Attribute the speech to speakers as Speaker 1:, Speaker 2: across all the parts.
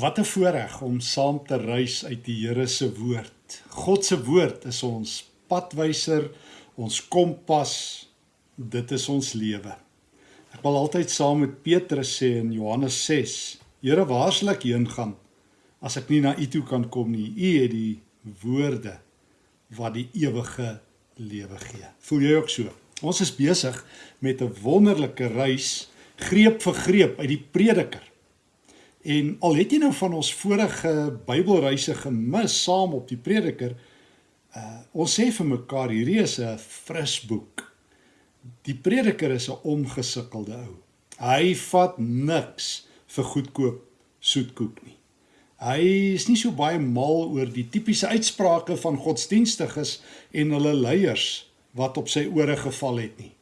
Speaker 1: Wat 'n voorreg om saam te reis uit die Here se woord. God se woord is ons padwyser, ons kompas. Dit is ons lewe. Ek wil altyd saam met Petrus sê in Johannes 6: Here, waar sal ek heen gaan as ek nie na U toe kan kom nie? U het die woorde wat die ewige lewe gee. Voel jy ook so? Ons is besig met 'n wonderlike reis, greep vir greep uit die Prediker. En al het jy nou van ons vorige Bybelreise gemis saam op die Prediker, uh ons sê vir mekaar hierdie is 'n fris boek. Die Prediker is 'n omgesukkelde ou. Hy vat niks vir goedkoop soetkoek nie. Hy is nie so baie mal oor die tipiese uitsprake van godsdienstiges en hulle leiers wat op sy ore geval het nie.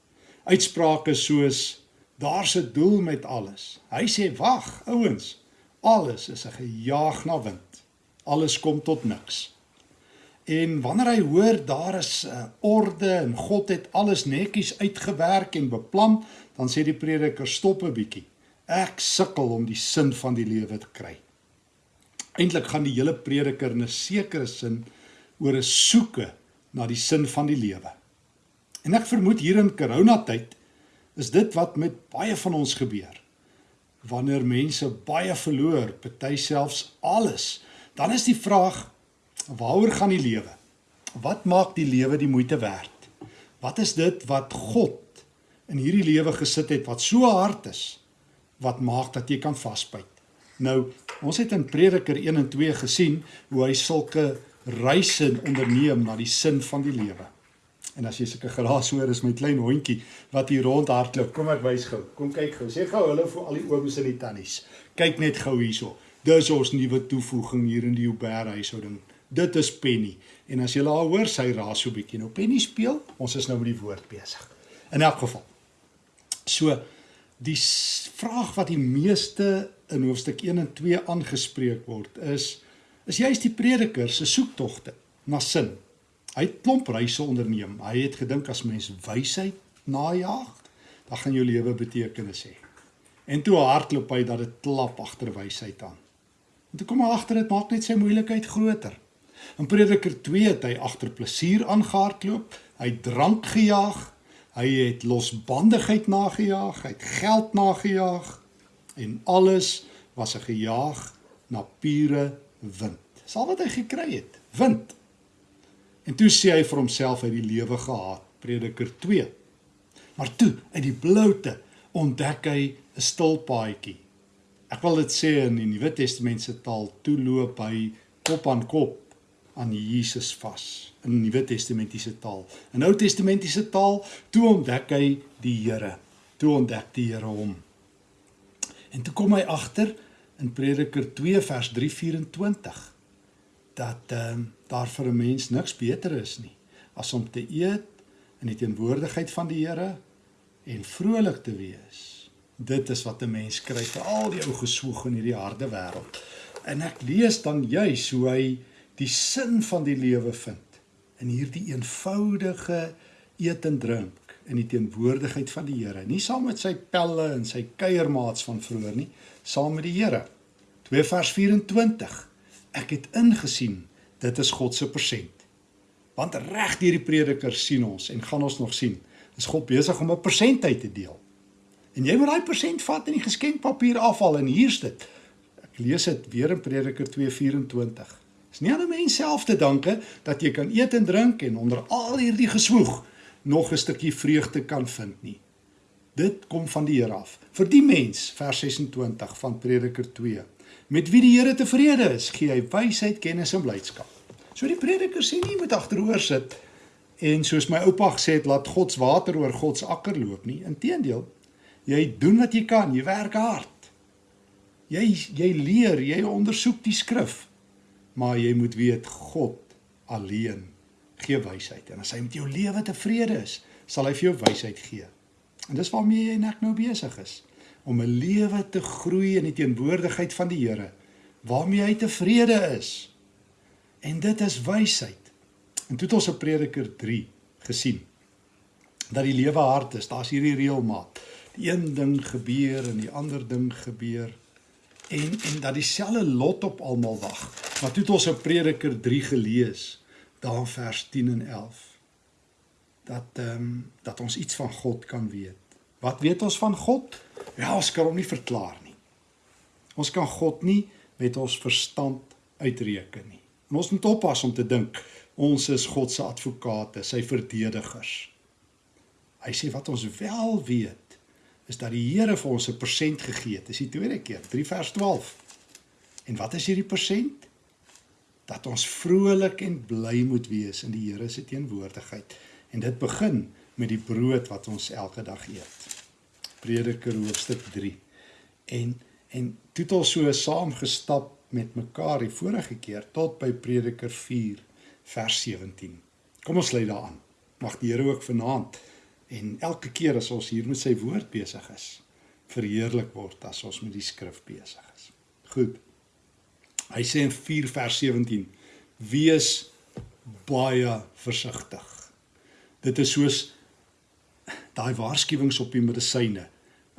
Speaker 1: Uitsprake soos daar's 'n doel met alles. Hy sê wag, ouens, Alles is 'n gejaag na wind. Alles kom tot niks. En wanneer hy hoor daar is 'n uh, orde en God het alles netjies uitgewerk en beplan, dan sê die prediker stop 'n bietjie. Ek sukkel om die sin van die lewe te kry. Eintlik gaan die hele prediker in 'n sekere sin oor 'n soeke na die sin van die lewe. En ek vermoed hier in coronatyd is dit wat met baie van ons gebeur wanneer mense baie verloor, party selfs alles, dan is die vraag waaroor gaan die lewe? Wat maak die lewe die moeite werd? Wat is dit wat God in hierdie lewe gesit het wat so hard is wat maak dat jy kan vasbyt? Nou, ons het in Prediker 1 en 2 gesien hoe hy sulke reise onderneem na die sin van die lewe. En as jy sulke geraas hoor is my klein hondjie wat hier rondhardloop. Kom ek wys gou. Kom kyk gou. Sê gou hulle vir al die ooms en die tannies. Kyk net gou hierso. Dis ons nuwe toevoeging hier in die Uber huishouding. Dit is Penny. En as jy haar hoor, sy raas so bietjie. Nou Penny speel. Ons is nou met die woord besig. In elk geval. So die vraag wat die meeste in hoofstuk 1 en 2 aangespreek word is is juist die prediker se soektogte na sin Hy het klomp reise onderneem. Hy het gedink as mens wysheid najag, dan gaan jou lewe betekenis hê. En toe hardloop hy dat dit klap agter wysheid aan. En toe kom hy agter dit maak net sy moeilikheid groter. In Prediker 2 het hy agter plesier aangehardloop, hy drank gejaag, hy het losbandigheid nagejaag, hy het geld nagejaag en alles was 'n gejaag na pure wind. Dis al wat hy gekry het, wind. En toe sê hy vir homself uit die lewe gehaat, Prediker 2. Maar toe, uit die bloute, ontdek hy 'n stil paadjie. Ek wil dit sê in die Nuwe Testament se taal, toe loop hy kop aan kop aan Jesus vas in die Nuwe Testamentiese taal. In Ou Testamentiese taal, toe ontdek hy die Here. Toe ontdek die Here hom. En toe kom hy agter in Prediker 2 vers 324 dat ehm um, daar vir 'n mens niks beter is nie as om te eet in die teenwoordigheid van die Here en vrolik te wees. Dit is wat 'n mens kry vir al die ou geswoeg in hierdie harde wêreld. En ek lees dan juis hoe hy die sin van die lewe vind in hierdie eenvoudige eet en drink in die teenwoordigheid van die Here. Nie saam met sy pelle en sy kuiermaats van vroeër nie, saam met die Here. 2 vers 24 ek het ingesien dit is God se persent. Want reg deur die prediker sien ons en gaan ons nog sien, is God besig om 'n persent uit te deel. En jy moet daai persent vat en die geskenkpapier afhaal en hier's dit. Ek lees dit weer in Prediker 2:24. Dis nie aan 'n mens self te danke dat jy kan eet en drink en onder al hierdie geswoeg nog 'n stukkie vreugde kan vind nie. Dit kom van die Here af. Vir die mens, vers 26 van Prediker 2 met wie die Here tevrede is, gee hy wysheid, kennis en blydskap. So die prediker sê nie moet agteroor sit en soos my oupa gesê het, laat God se water oor God se akker loop nie. Inteendeel, jy doen wat jy kan, jy werk hard. Jy jy leer, jy ondersoek die skrif. Maar jy moet weet God alleen gee wysheid en as hy met jou lewe tevrede is, sal hy vir jou wysheid gee. En dis waarmee jy net nou besig is om 'n lewe te groei in die teenwoordigheid van die Here waarmee hy tevrede is. En dit is wysheid. En toe het ons op Prediker 3 gesien dat die lewe hard is. Daar's hierdie reël maat. Die een ding gebeur en die ander ding gebeur. en en dat dieselfde lot op almal wag. Maar toe het ons in Prediker 3 gelees, daar vers 10 en 11 dat ehm um, dat ons iets van God kan weet. Wat weet ons van God? Ja, ons kan hom nie verklaar nie. Ons kan God nie met ons verstand uitreken nie. En ons moet oppas om te dink ons is God se advokate, sy verdedigers. Hy sê wat ons wel weet is dat die Here vir ons 'n persent gegee het. Dis die tweede keer, 3 vers 12. En wat is hierdie persent? Dat ons vrolik en bly moet wees in die Here se teenwoordigheid. En dit begin met die brood wat ons elke dag eet. Prediker hoofstuk 3. En en toe het ons so saam gestap met mekaar die vorige keer tot by Prediker 4 vers 17. Kom ons lê daaraan. Mag die Here ook vanaand en elke keer as ons hier met sy woord besig is, verheerlik word as ons met die skrif besig is. Goed. Hy sê in 4 vers 17: Wees baie versigtig. Dit is soos daai waarskuwings op die medisyne.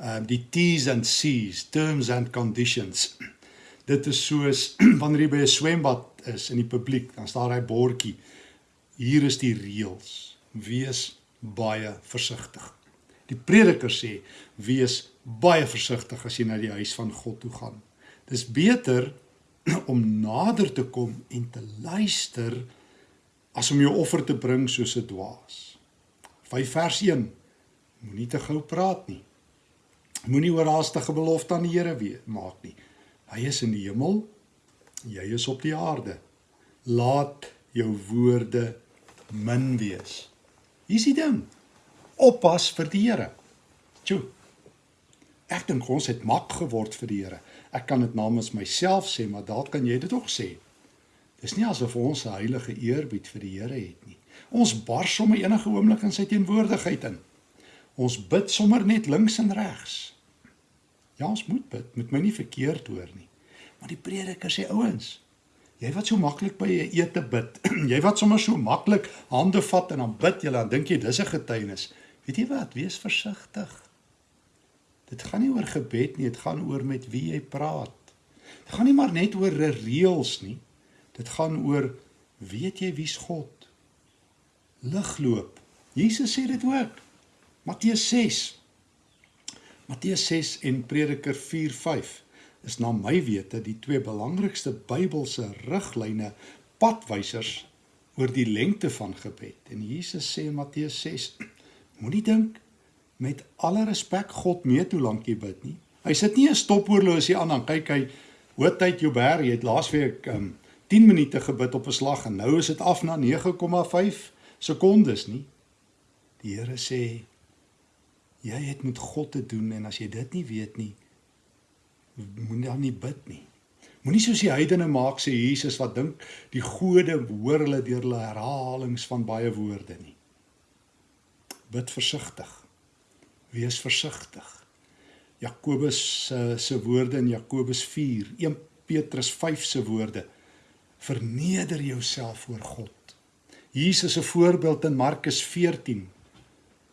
Speaker 1: Ehm uh, die T's and C's, terms and conditions. Dit is soos wanneer jy by 'n swembad is in die publiek, dan staan daai bordjie. Hier is die reëls. Wees baie versigtig. Die prediker sê: "Wees baie versigtig as jy na die huis van God toe gaan." Dis beter om nader te kom en te luister as om jou offer te bring soos 'n dwaas. 5 vers 1 Moenie te gou praat nie. Moenie oorhaastige belofte aan die Here maak nie. Hy is in die hemel, jy is op die aarde. Laat jou woorde min wees. Hier's die ding. Oppas vir die Here. Tjoe. Ek dink ons het mak geword vir die Here. Ek kan dit namens myself sê, maar dalk kan jy dit ook sê. Dis nie asof ons 'n heilige eerbied vir die Here het nie. Ons bars sommer enige oomblik in sy teenwoordigheid in. Ons bid sommer net links en regs. Ja, ons moet bid, moet my nie verkeerd hoor nie. Maar die prediker sê ouens, jy wat so maklik by 'n ete bid, jy wat sommer so maklik hande vat en dan bid jy dan dink jy dis 'n getuienis. Weet jy wat? Wees versigtig. Dit gaan nie oor gebed nie, dit gaan oor met wie jy praat. Dit gaan nie maar net oor reëls nie. Dit gaan oor weet jy wie's God? Ligloop. Jesus sê dit ook. Matteus 6. Matteus 6 en Prediker 4:5 is na my wete die twee belangrikste Bybelse riglyne padwysers oor die lengte van gebed. En Jesus sê in Matteus 6: Moenie dink met alle respek God meet hoe lank jy bid nie. Hy sit nie 'n stophorlosie aan dan kyk hy hoe tyd jou ber, jy het laasweek um, 10 minute gebid op 'n slag en nou is dit af na 9,5 sekondes nie. Die Here sê jy het met God te doen en as jy dit nie weet nie, moenie dan nie bid nie. Moenie soos die heidene maak sê Jesus wat dink die gode hoor hulle deur hulle herhalings van baie woorde nie. Bid versigtig. Wees versigtig. Jakobus se se woorde in Jakobus 4, 1 Petrus 5 se woorde. Verneder jouself voor God. Jesus se voorbeeld in Markus 14 uh,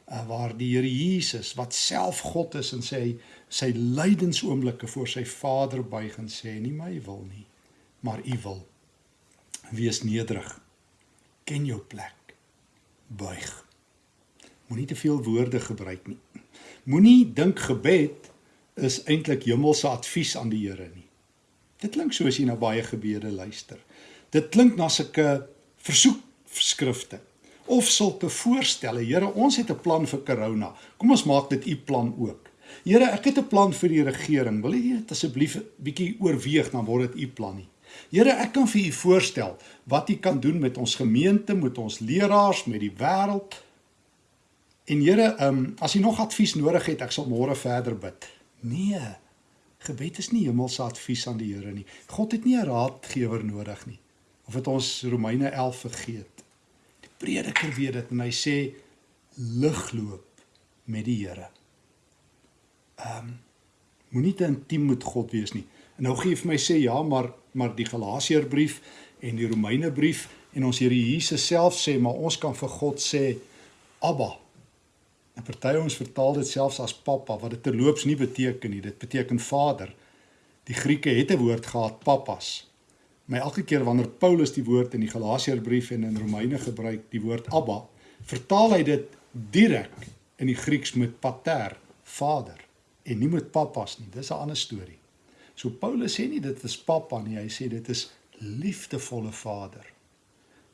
Speaker 1: waar die Here Jesus wat self God is en sê sy lydensoomblikke voor sy Vader buig en sê nie my wil nie maar u wil. Wees nederig. Ken jou plek. Buig. Moenie te veel woorde gebruik nie. Moenie dink gebed is eintlik hemelse advies aan die Here nie. Dit klink soos jy na baie gebede luister. Dit klink na sulke versoekskrifte of sulke voorstelle. Here, ons het 'n plan vir corona. Kom ons maak dit u plan ook. Here, ek het 'n plan vir die regering. Wil u dit asseblief bietjie oorweeg dan word dit u plan nie. Here, ek kan vir u voorstel wat u kan doen met ons gemeente, met ons leraars, met die wêreld. En Here, ehm um, as u nog advies nodig het, ek sal môre verder bid. Nee. Gebed is nie hemelse advies aan die Here nie. God het nie 'n raadgewer nodig nie. Of het ons Romeine 11 vergeet? Prediker weet dit en hy sê ligloop met die Here. Ehm um, moenie te intiem met God wees nie. En nou gee vir my sê ja, maar maar die Galasiërbrief en die Romeinebrief en ons Here Jesus self sê maar ons kan vir God sê Abba. En party ons vertaal dit selfs as pappa wat dit terloops nie beteken nie. Dit beteken Vader. Die Grieke het 'n woord gehad, papas. Maar elke keer wanneer Paulus die woord in die Galasiërbrief en in Romeine gebruik, die woord Abba, vertaal hy dit direk in die Grieks met pater, vader en nie met papas nie. Dis 'n ander storie. So Paulus sê nie dit is pappa nie, hy sê dit is liefdevolle vader.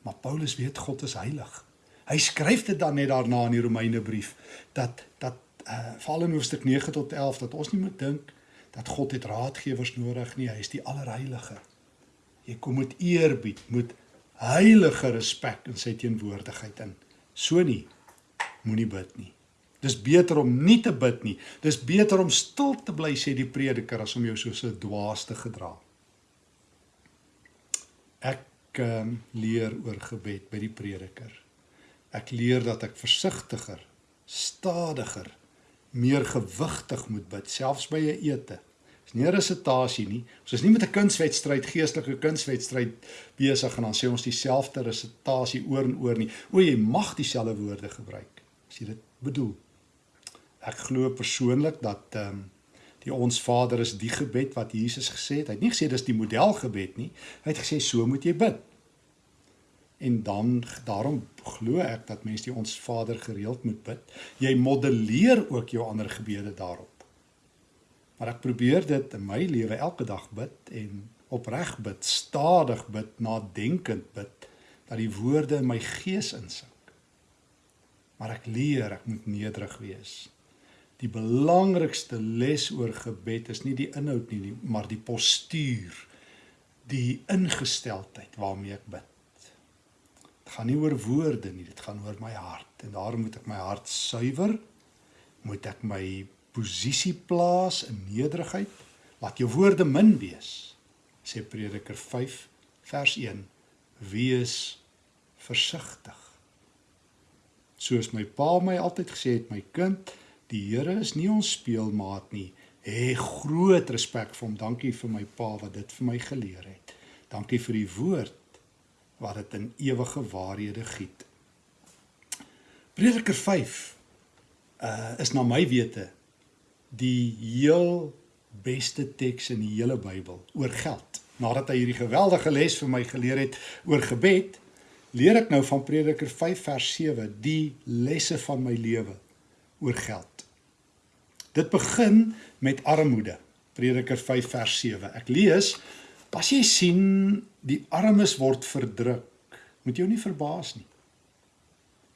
Speaker 1: Maar Paulus weet God is heilig. Hy skryf dit dan net daarna in die Romeinebrief dat dat uh veral in hoofstuk 9 tot 11 dat ons nie moet dink dat God het raadgewers nodig nie, hy is die allerheilige. Jy kom met eerbied, met heilige respek in sy teenwoordigheid in. So nie moenie bid nie. Dis beter om nie te bid nie. Dis beter om stil te bly sê die prediker as om jou soos 'n dwaas te gedra. Ek um, leer oor gebed by die prediker. Ek leer dat ek versigtiger, stadiger, meer gewigtig moet bid selfs by 'n ete. Dis nie 'n resitasie nie. Ons is nie met 'n kunswedstryd, geestelike kunswedstryd besig en dan sê ons dieselfde resitasie oor en oor nie. O, jy mag dieselfde woorde gebruik as jy dit bedoel. Ek glo persoonlik dat ehm um, die ons Vader is die gebed wat Jesus gesê het. Hy het nie gesê dis die modelgebed nie. Hy het gesê so moet jy bid. En dan daarom glo ek dat mense die ons Vader gereeld moet bid. Jy modelleer ook jou ander gebede daarop. Maar ek probeer dit in my lewe elke dag bid en opreg bid, stadig bid, nadenkend bid dat die woorde in my gees insink. Maar ek leer ek moet nederig wees die belangrikste les oor gebed is nie die inhoud nie, nie maar die postuur, die ingesteldheid waarmee ek bid. Dit gaan nie oor woorde nie, dit gaan oor my hart en daarom moet ek my hart suiwer, moet ek my posisie plaas in nederigheid, laat jou woorde min wees. Sê Prediker 5 vers 1: Wees versigtig. Soos my pa my altyd gesê het, my kind, Die Here is nie ons speelmaat nie. Hê groot respek vir hom. Dankie vir my pa wat dit vir my geleer het. Dankie vir die woord wat dit in ewige waarhede giet. Prediker 5 uh is na my wete die heel beste teks in die hele Bybel oor geld. Nadat hy hierdie geweldige les vir my geleer het oor gebed, leer ek nou van Prediker 5 vers 7 die lesse van my lewe oor geld. Dit begin met armoede. Prediker 5 vers 7. Ek lees: "As jy sien die armes word verdruk, moet jou nie verbaas nie."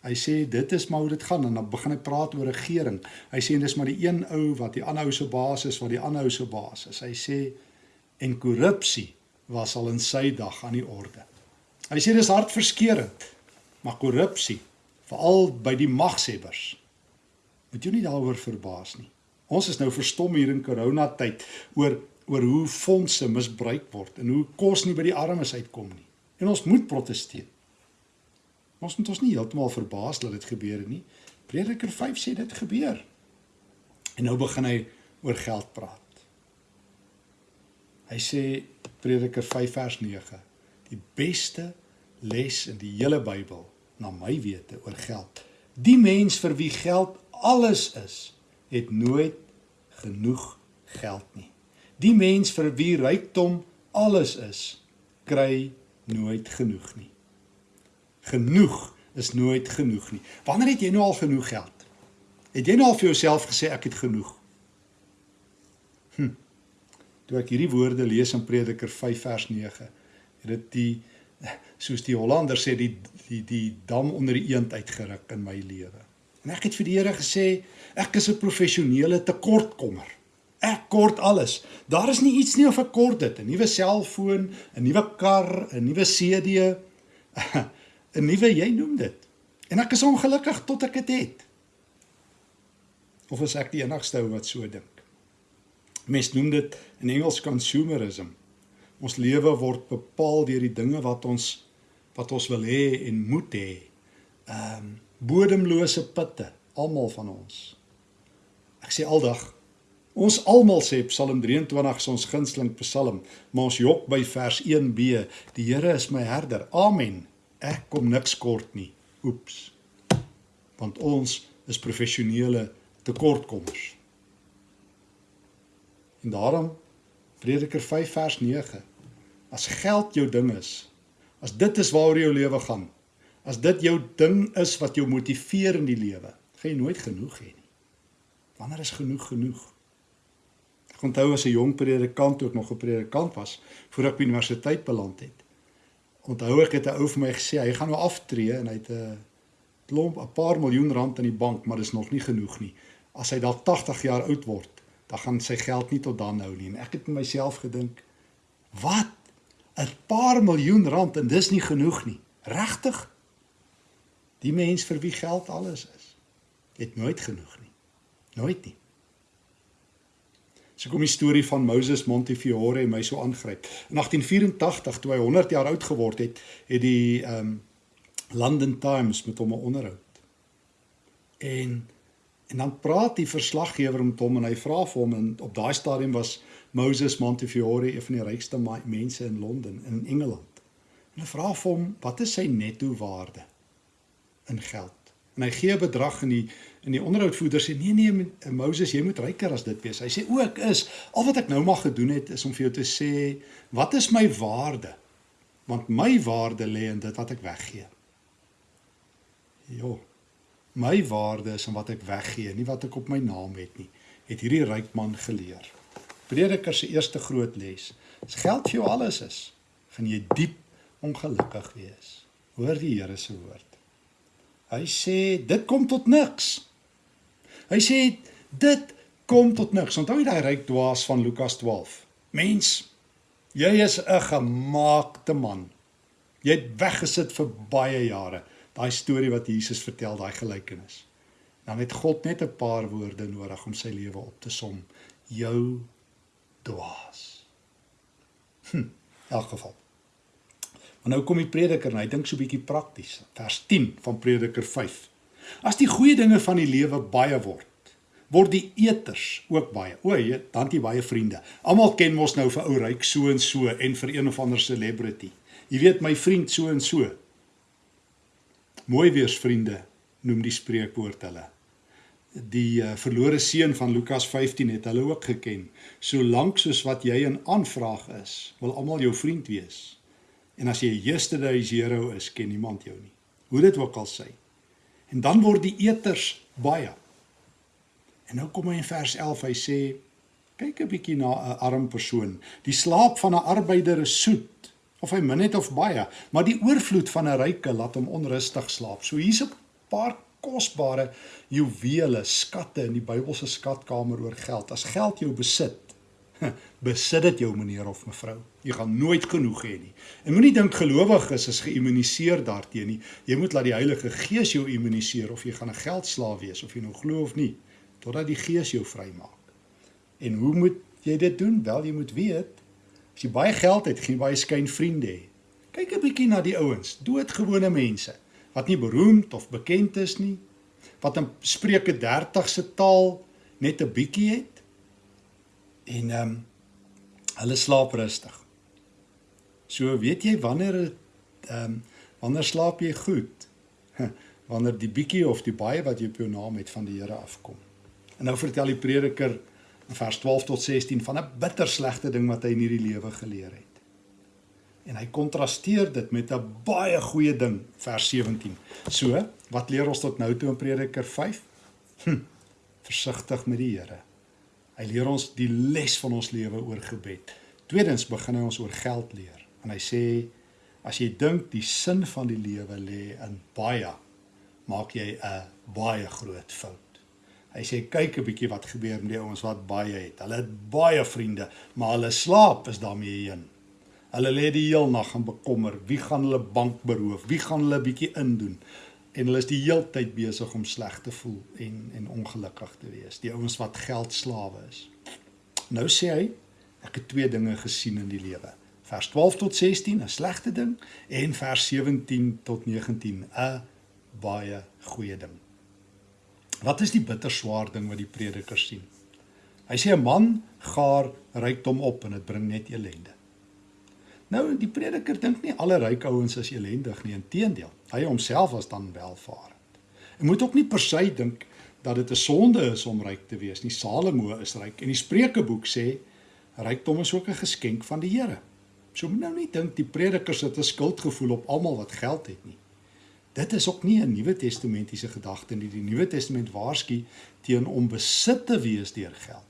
Speaker 1: Hy sê dit is maar hoe dit gaan en dan begin hy praat oor regering. Hy sê dis maar die een ou wat die ander ou se baas is wat die ander ou se baas is. Hy sê en korrupsie was al in sy dag aan die orde. Hy sê dis hartverskeurende. Maar korrupsie, veral by die magshebbers, moet jou nie daaroor verbaas nie. Ons is nou verstom hier in coronatyd oor oor hoe fondse misbruik word en hoe kos nie by die armes uitkom nie. En ons moet proteseer. Ons moet ons nie heeltemal verbaas dat dit gebeur nie. Prediker 5 sê dit gebeur. En nou begin hy oor geld praat. Hy sê Prediker 5 vers 9, die beste les in die hele Bybel na my wete oor geld. Die mens vir wie geld alles is, het nooit genoeg geld nie. Die mens vir wie rykdom alles is, kry nooit genoeg nie. Genoeg is nooit genoeg nie. Wanneer het jy nou al genoeg geld? Het jy nou al vir jouself gesê ek het genoeg? Hm. Toe ek hierdie woorde lees in Prediker 5 vers 9, het dit die soos die Hollander sê die die die dam onder die eend uitgeruk in my lewe. En ek het vir die Here gesê, ek is 'n professionele tekortkommer. Ek kort alles. Daar is nie iets nie of ek kort dit. 'n Nuwe selfoon, 'n nuwe kar, 'n nuwe CD, 'n nuwe jy noem dit. En ek is ongelukkig tot ek dit het. Of is ek die enigste ou wat so dink? Mense noem dit in Engels consumerism. Ons lewe word bepaal deur die dinge wat ons wat ons wil hê en moet hê. Ehm um, bodemlose putte, almal van ons. Ek sê aldag, ons almal sê Psalm 23 is ons gunsteling Psalm, maar ons jok by vers 1b, die Here is my herder. Amen. Ek kom niks kort nie. Oeps. Want ons is professionele tekortkommers. En daarom Prediker 5 vers 9. As geld jou ding is, as dit is waaroor jou lewe gaan, as dit jou ding is wat jou motiveer in die lewe, gaan jy nooit genoeg hê nie. Wanneer is genoeg genoeg? Ek onthou as 'n jong predikant ook nog 'n predikant was voor ek by universiteit beland het. Onthou ek het 'n ou vir my gesê hy gaan nou aftree en hy het 'n klomp 'n paar miljoen rand in die bank, maar dis nog nie genoeg nie. As hy dalk 80 jaar oud word, dan gaan sy geld nie tot dan hou nie. En ek het myself gedink, wat? 'n Paar miljoen rand en dis nie genoeg nie. Regtig? Die mens vir wie geld alles is, het nooit genoeg nie. Nooit nie. So kom die storie van Moses Montefiore my so aangryp. In 1884 toe hy 100 jaar oud geword het, het die ehm um, London Times met hom 'n onderhoud. En en dan praat die verslaggewer met hom en hy vra vir hom en op daai stadium was Moses Montefiore een van die rykste mense in Londen in Engeland. En hy vra vir hom, "Wat is sy netto waarde in geld?" En hy gee 'n bedrag in die in die onderhoudvoerder sê nee nee Moses jy moet ryker as dit wees. Hy sê o ek is al wat ek nou mag gedoen het is om vir jou te sê wat is my waarde? Want my waarde lê in dit wat ek weggee. Jo. My waarde is in wat ek weggee, nie wat ek op my naam het nie. Het hierdie ryk man geleer. Prediker se eerste groot les. As geld vir jou alles is, gaan jy diep ongelukkig wees. Hoor die Here se woord. Hy sê dit kom tot niks. Hy sê dit kom tot niks. Onthou jy daai ryk dwaas van Lukas 12? Mens, jy is 'n gemaakte man. Jy het weggesit vir baie jare. Daai storie wat Jesus vertel, daai gelykenis. Dan het God net 'n paar woorde nodig om sy lewe op te som. Jou dwaas. Hm, in elk geval. Maar nou kom die prediker en hy dink so 'n bietjie prakties. Vers 10 van Prediker 5. As die goeie dinge van die lewe baie word, word die eters ook baie. O, jy, dan het jy baie vriende. Almal ken mos nou vir ou ryk so en so en vir een of ander celebrity. Jy weet my vriend so en so. Mooi wees vriende noem die spreekwoord hulle. Die uh, verlore seun van Lukas 15 het hulle ook geken. Solank soos wat jy 'n aanvraag is, wil almal jou vriend wees. En as jy 'n yesterday's hero is, ken niemand jou nie. Hoe dit ook al sê. En dan word die eters baie. En nou kom hy in vers 11, hy sê kyk 'n bietjie na 'n arm persoon. Die slaap van 'n arbeider is soet, of hy min het of baie, maar die oorvloed van 'n ryke laat hom onrustig slaap. So hier's 'n paar kosbare juwele, skatte in die Bybelse skatkamer oor geld. As geld jou besit, besit dit jou meneer of mevrou. Jy gaan nooit genoeg hê nie. En moenie dink gelowiges is geïmmuniseer daarteenoor nie. Jy moet laat die Heilige Gees jou immuniseer of jy gaan 'n geldslaaf wees of jy nou glo of nie, totdat die Gees jou vrymaak. En hoe moet jy dit doen? Wel, jy moet weet as jy baie geld het, geen baie skyn vriende hê. Kyk 'n bietjie na die ouens, doodgewone mense wat nie beroemd of bekend is nie, wat in Spreuke 30 se taal net 'n bietjie het en ehm um, hulle slaap rustig. So weet jy wanneer ehm um, wanneer slaap jy goed? wanneer die bietjie of die baie wat jy op jou naam het van die Here afkom. En nou vertel die prediker in vers 12 tot 16 van 'n bitter slegte ding wat hy in hierdie lewe geleer het. En hy kontrasteer dit met 'n baie goeie ding, vers 17. So, wat leer ons tot nou toe in Prediker 5? Hm, versigtig met die Here. Hy leer ons die les van ons lewe oor gebed. Tweedens begin hy ons oor geld leer. En hy sê as jy dink die sin van die lewe lê in baie, maak jy 'n baie groot fout. Hy sê kyk 'n bietjie wat gebeur met die ouens wat baie het. Hulle het baie vriende, maar hulle slaap is daarmee heen. Hulle lê die heel nag en bekommer, wie gaan hulle bank beroof? Wie gaan hulle bietjie indoen? En hulle is die heeltyd besig om sleg te voel en en ongelukkig te wees. Die ouens wat geldslawe is. Nou sê hy, ek het twee dinge gesien in die lewe. Vers 12 tot 16 'n slegte ding en vers 17 tot 19 'n baie goeie ding. Wat is die bitter swaar ding wat die prediker sien? Hy sê 'n man gaar rykdom op en dit bring net ellende. Nou die prediker dink nie alle ryk ouens is elendig nie, inteendeel. Hy homself was dan welvarend. Jy moet ook nie per se dink dat dit 'n sonde is om ryk te wees nie. Salomo is ryk en die Spreukeboek sê Rykdom is ook 'n geskenk van die Here. So moet nou nie dink die predikers het 'n skuldgevoel op almal wat geld het nie. Dit is ook nie 'n Nuwe Testamentiese gedagte nie. Die Nuwe Testament waarsku teen om besit te wees deur geld.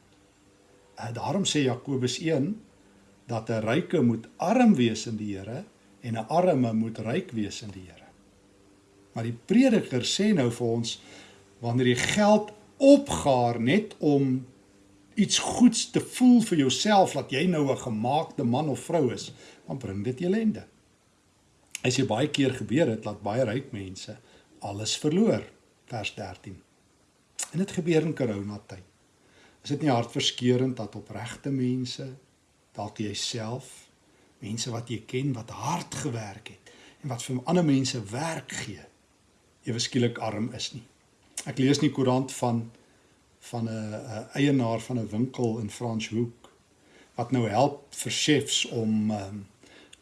Speaker 1: En daarom sê Jakobus 1 dat 'n ryke moet arm wees in die Here en 'n arme moet ryk wees in die Here. Maar die prediker sê nou vir ons wanneer jy geld opgaar net om iets goeds te voel vir jouself dat jy nou 'n gemaakte man of vrou is, dan bring dit ellende. As jy baie keer gebeur het dat baie ryk mense alles verloor, vers 13. En dit gebeur in corona tyd. Is dit nie hartverskeurende dat opregte mense, dalk jouself, mense wat jy ken wat hard gewerk het en wat vir ander mense werk gee, ewe skielik arm is nie. Ek lees in die koerant van van 'n eienaar van 'n winkel in Franshoek wat nou help vir chefs om um,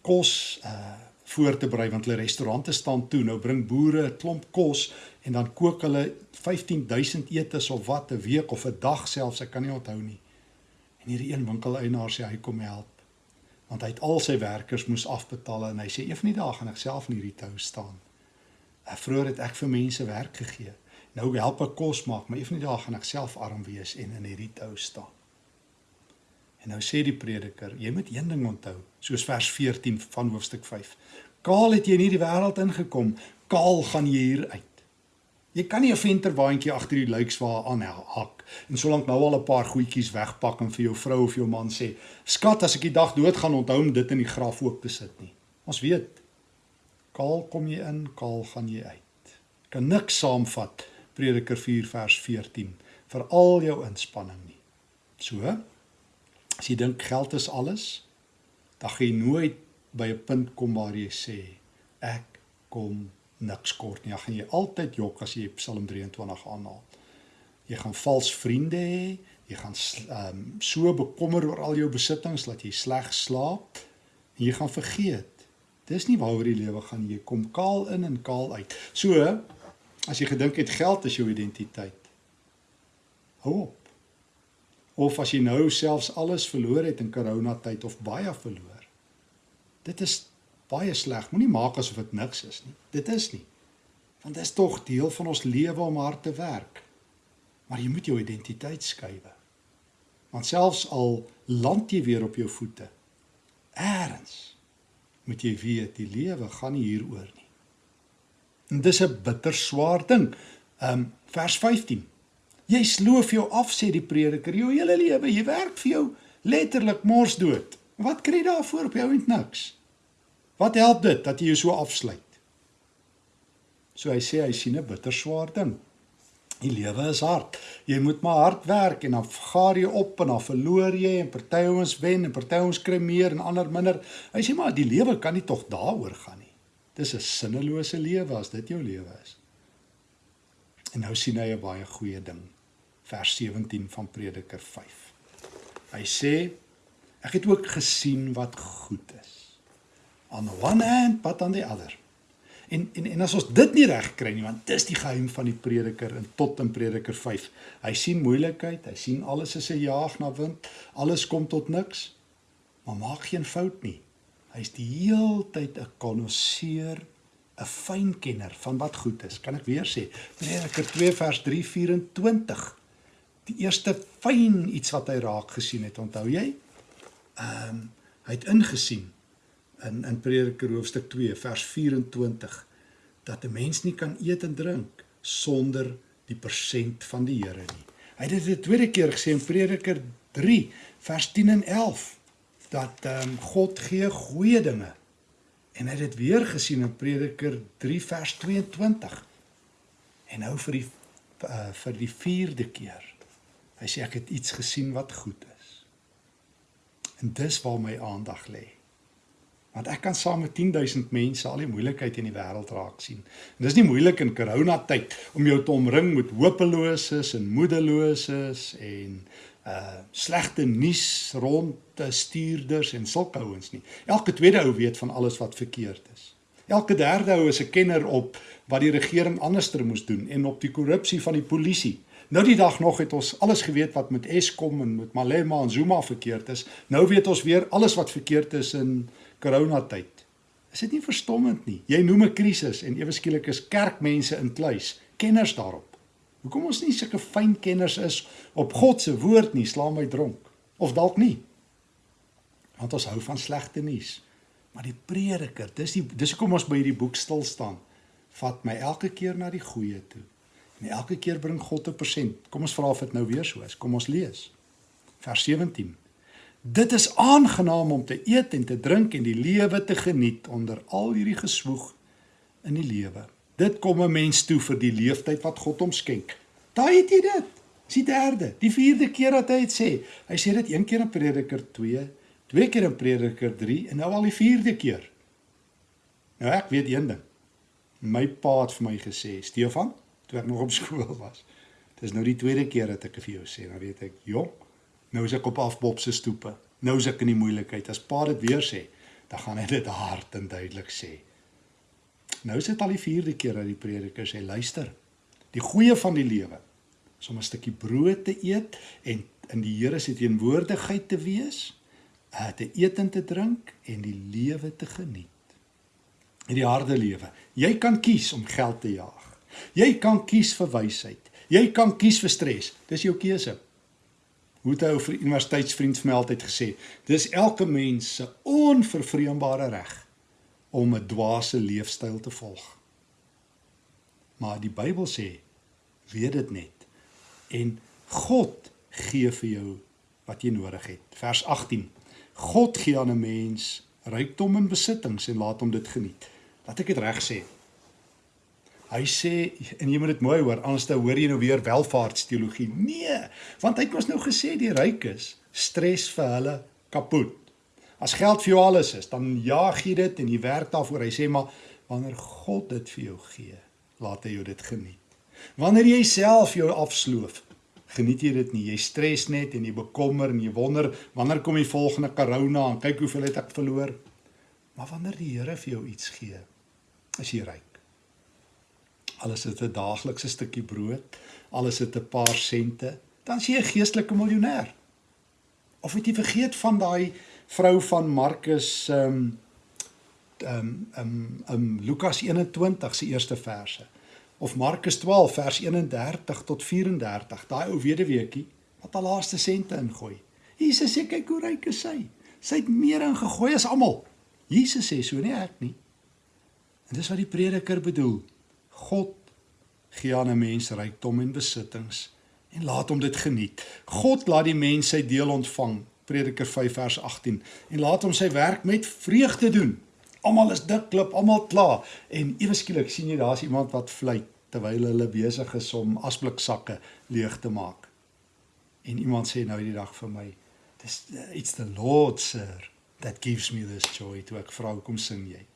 Speaker 1: kos uh voor te berei want hulle restaurante staan toe. Nou bring boere 'n klomp kos en dan kook hulle 15000 etes of wat 'n week of 'n dag selfs, ek kan nie onthou nie. En hierdie een winkeleienaar sê hy kom help want hy het al sy werkers moes afbetaal en hy sê een van die dae gaan ek self in hierdie tou staan. Ek vroeër het ek vir mense werk gegee. Nou help ek kos maak, maar een van die dae gaan ek self arm wees en in hierdie tou staan. En nou sê die prediker, jy moet een ding onthou, soos vers 14 van hoofstuk 5. Kaal het jy in hierdie wêreld ingekom, kaal gaan jy hier uit. Jy kan nie 'n venterwaandjie agter die luikswa aan hak en solank nou al 'n paar goedjies wegpak en vir jou vrou of jou man sê, "Skat, as ek die dag dood gaan, onthou om dit in die graf ook te sit nie." Ons weet, kaal kom jy in, kaal gaan jy uit. Kan niks saamvat Prediker 4 vers 14 vir al jou inspanning nie. So, as jy dink geld is alles, dan gaan jy nooit by 'n punt kom waar jy sê ek kom niks kort nie. Dan gaan jy altyd jok as jy Psalm 23 aanhaal. Jy gaan vals vriende hê, jy gaan um, so bekommer oor al jou besittings dat jy sleg slaap en jy gaan vergeet. Dis nie waaroor die lewe gaan jy kom kaal in en kaal uit. So as jy gedink het geld is jou identiteit. Hou op. Of as jy nou selfs alles verloor het in corona tyd of baie verloor Dit is baie sleg. Moenie maak asof dit niks is nie. Dit is nie. Want dit is tog deel van ons lewe om hard te werk. Maar jy moet jou identiteit skuwe. Want selfs al land jy weer op jou voete, eers moet jy weet die lewe gaan nie hieroor nie. En dis 'n bitter swaar ding. Um vers 15. Jy sloof jou af sê die prediker, jou hele lewe, jy werk vir jou letterlik mors dood. Wat kry jy daarvoor op jou end niks? Wat help dit dat jy jou so afsluit? So hy sê hy sien 'n bitter swaar ding. Die lewe is hard. Jy moet maar hard werk en dan gaar jy op en dan verloor jy en party ouens wen en party ouens kry meer en ander minder. Hy sê maar die lewe kan nie tog daaroor gaan nie. Dis 'n sinnelose lewe as dit jou lewe is. En nou sien hy 'n baie goeie ding. Vers 17 van Prediker 5. Hy sê ek het ook gesien wat goed is on one hand but on the other. En en en as ons dit nie reg kry nie, want dis die geheim van die prediker in tot in Prediker 5. Hy sien moeilikheid, hy sien alles is 'n jaag na wind, alles kom tot niks. Maar maak geen fout nie. Hy's die heeltyd 'n konnoisseur, 'n fynkenner van wat goed is. Kan ek weer sê? Prediker 2 vers 3:24. Die eerste fyn iets wat hy raak gesien het, onthou jy? Ehm um, hy het ingesien in in Prediker hoofstuk 2 vers 24 dat 'n mens nie kan eet en drink sonder die persent van die Here nie. Hy het dit die tweede keer gesê in Prediker 3 vers 10 en 11 dat ehm um, God gee goeie dinge. En hy het dit weer gesien in Prediker 3 vers 22. En nou vir die uh, vir die vierde keer. Hy sê ek het iets gesien wat goed is. En dis waar my aandag lê want ek kan saam met 10000 mense al die moeilikheid in die wêreld raak sien. En dis nie moeilik in corona tyd om jou te omring met hopeloses en moedeloses en uh slegte nuus rond te stuurders en sulke ouens nie. Elke tweede ou weet van alles wat verkeerd is. Elke derde ou is 'n kenner op wat die regering anderster moes doen en op die korrupsie van die polisie Nou die dag nog het ons alles geweet wat met Eskom en met Malema en Zuma verkeerd is. Nou weet ons weer alles wat verkeerd is in coronatyd. Is dit nie verstommend nie? Jy noem 'n krisis en ewe skielik is kerkmense in kluis, kenners daarop. Hoekom ons nie sulke fyn kenners is op God se woord nie, sla my dronk. Of dalk nie. Want ons hou van slegte nuus. Maar die prediker, dis die dis hoekom ons by hierdie boek stil staan. Vat my elke keer na die goeie toe. En elke keer bring God 'n persent. Kom ons vra of dit nou weer so is. Kom ons lees. Vers 17. Dit is aangenaam om te eet en te drink en die lewe te geniet onder al hierdie geswoeg in die lewe. Dit kom 'n mens toe vir die leeftyd wat God hom skenk. Daai het jy dit. Dis die derde, die vierde keer wat hy dit sê. Hy sê dit een keer in Prediker 2, twee keer in Prediker 3 en nou al die vierde keer. Nou ek weet een ding. My pa het vir my gesê, Stefan, toe ek nog op skool was. Dit is nou die tweede keer dat ek vir jou sê, dan weet ek, jong, nou is ek op afbop se stoepe. Nou is ek in die moeilikheid. As pa dit weer sê, dan gaan hy dit hard en duidelik sê. Nou is dit al die vierde keer dat die prediker sê, luister. Die goeie van die lewe is om 'n stukkie brood te eet en in die Here se teenwoordigheid te wees, uh, te eet en te drink en die lewe te geniet. In die harde lewe. Jy kan kies om geld te jaag. Jy kan kies vir wysheid. Jy kan kies vir stres. Dis jou keuse. Hoe het 'n ou universiteitsvriend vir my altyd gesê, dis elke mens se onvervreembare reg om 'n dwaase leefstyl te volg. Maar die Bybel sê, weet dit net en God gee vir jou wat jy nodig het. Vers 18. God gee aan 'n mens rykdom en besittings en laat hom dit geniet. Laat ek dit reg sê. Hy sê en jy moet dit mooi hoor, anders dan hoor jy nou weer welvaartsteologie. Nee, want hy het mos nou gesê die rykes stres vir hulle kapot. As geld vir jou alles is, dan jaag jy dit en jy werk daarvoor. Hy sê maar wanneer God dit vir jou gee, laat hy jou dit geniet. Wanneer jy self jou afsloof, geniet jy dit nie. Jy stres net en jy bekommer en jy wonder wanneer kom die volgende corona en kyk hoeveel het ek verloor. Maar wanneer die Here vir jou iets gee, is jy ryk alles het 'n daaglikse stukkie brood, alles het 'n paar sente, dan is jy 'n geestelike miljonair. Of het jy vergeet van daai vrou van Markus ehm um, ehm um, um, Lukas 21 se eerste verse of Markus 12 vers 31 tot 34, daai ou weduweetjie wat haar laaste sente ingooi. Jesus sê kyk hoe ryk is sy. Sy het meer ingegooi as almal. Jesus sê so nie ek nie. En dis wat die prediker bedoel. God gee aan 'n mens rykdom en besittings en laat hom dit geniet. God laat die mens sy deel ontvang, Prediker 5 vers 18, en laat hom sy werk met vreugde doen. Almal is dik klip, almal klaar en ewe skielik sien jy daar's iemand wat fluit terwyl hulle besig is om asbliksakke leeg te maak. En iemand sê nou die dag vir my, "Dis it's the Lord, sir, that gives me this joy." Toe ek vra, "Hoekom sing jy?"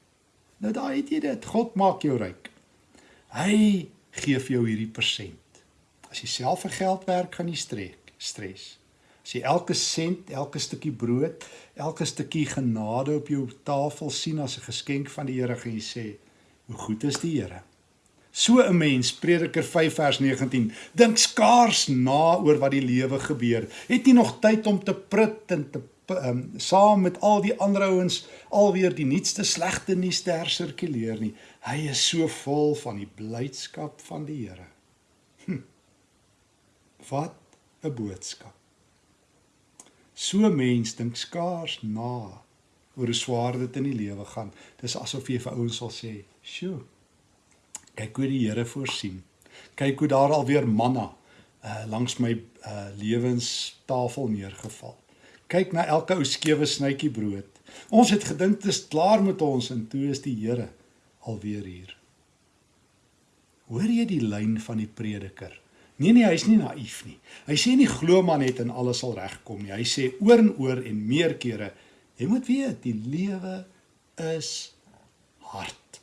Speaker 1: Nou daai het jy dit. God maak jou ryk. Hy gee vir jou hierdie persent. As jy self vir geld werk, gaan jy streek, stres. As jy elke sent, elke stukkie brood, elke stukkie genade op jou tafel sien as 'n geskenk van die Here, gaan jy sê, "Hoe goed is die Here." So 'n mens, Prediker 5 vers 19, dink skaars na oor wat die lewe gebeur. Het nie nog tyd om te prut en te um, saam met al die ander ouens alweer die nuutste slegte nuus te hersirkuleer nie. Hy is so vol van die blydskap van die Here. Hm. Wat 'n boodskap. So mens dink skaars na oor hoe swaar dit in die lewe gaan. Dis asof jy vir ouens sal sê, "Sjoe. Kyk hoe die Here voorsien. Kyk hoe daar alweer manna uh langs my uh lewenstafel neergeval kyk na elke ou skewe snytjie brood. Ons het gedink dit is klaar met ons en toe is die Here alweer hier. Hoor jy die lyn van die prediker? Nee nee, hy's nie naïef nie. Hy sê nie glo maar net en alles sal regkom nie. Hy sê oor en oor en meer kere, jy moet weet, die lewe is hard.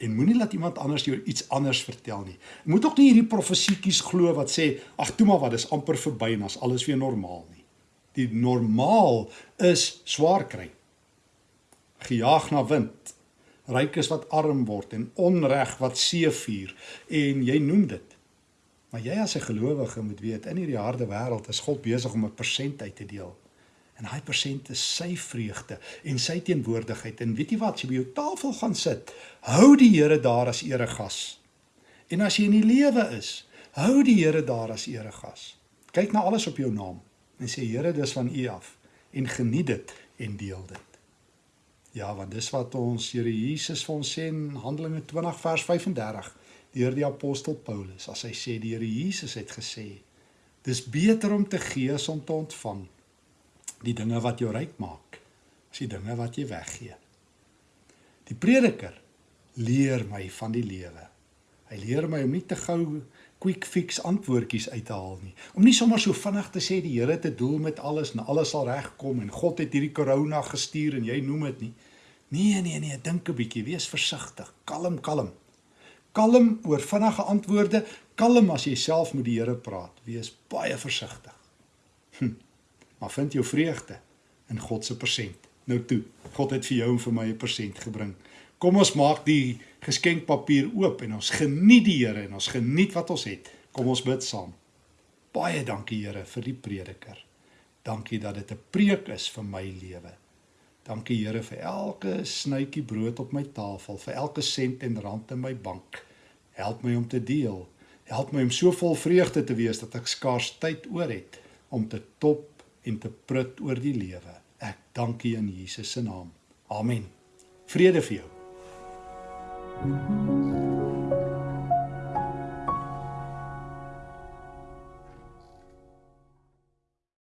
Speaker 1: En moenie laat iemand anders jou iets anders vertel nie. Jy moet ook nie hierdie profesietjies glo wat sê, ag toe maar wat, dis amper verby en as alles weer normaal nie die normaal is swaar kry. Gejaag na wind. Rykes wat arm word en onreg wat seefuur en jy noem dit. Maar jy as 'n gelowige moet weet in hierdie harde wêreld is God besig om 'n persent uit te deel. En daai persent is sy vreugde en sy teenwoordigheid. En weet jy wat, as jy by jou tafel gaan sit, hou die Here daar as eregas. En as jy in die lewe is, hou die Here daar as eregas. Kyk na alles op jou naam en sê Here, dis van U af en geniet dit en deel dit. Ja, want dis wat ons Here Jesus vir ons sê in Handelinge 20 vers 35 deur die apostel Paulus as hy sê die Here Jesus het gesê dis beter om te gee as om te ontvang die dinge wat jou ryk maak as die dinge wat jy weggee die prediker leer my van die lewe hy leer my om nie te gou quick fix antwoordjies uit te haal nie om nie sommer so vinnig te sê die Here het 'n doel met alles en alles sal regkom en God het hierdie corona gestuur en jy noem dit nie nee nee nee dink 'n bietjie wees versigtig kalm kalm kalm oor vinnige antwoorde, kalm as jy self met die Here praat. Wees baie versigtig. Hm. Maar vind jou vreugde in God se persent. Nou toe, God het vir jou en vir my 'n persent gebring. Kom ons maak die geskenkpapier oop en ons geniet die Here en ons geniet wat ons het. Kom ons bid saam. Baie dankie Here vir die prediker. Dankie dat dit 'n preek is vir my lewe. Dankie Here vir elke snytjie brood op my tafel, vir elke sent en rand in my bank. Help my om te deel. Help my om so vol vreugde te wees dat ek skaars tyd oor het om te top en te prut oor die lewe. Ek dank U in Jesus se naam. Amen. Vrede vir jou. Thank you.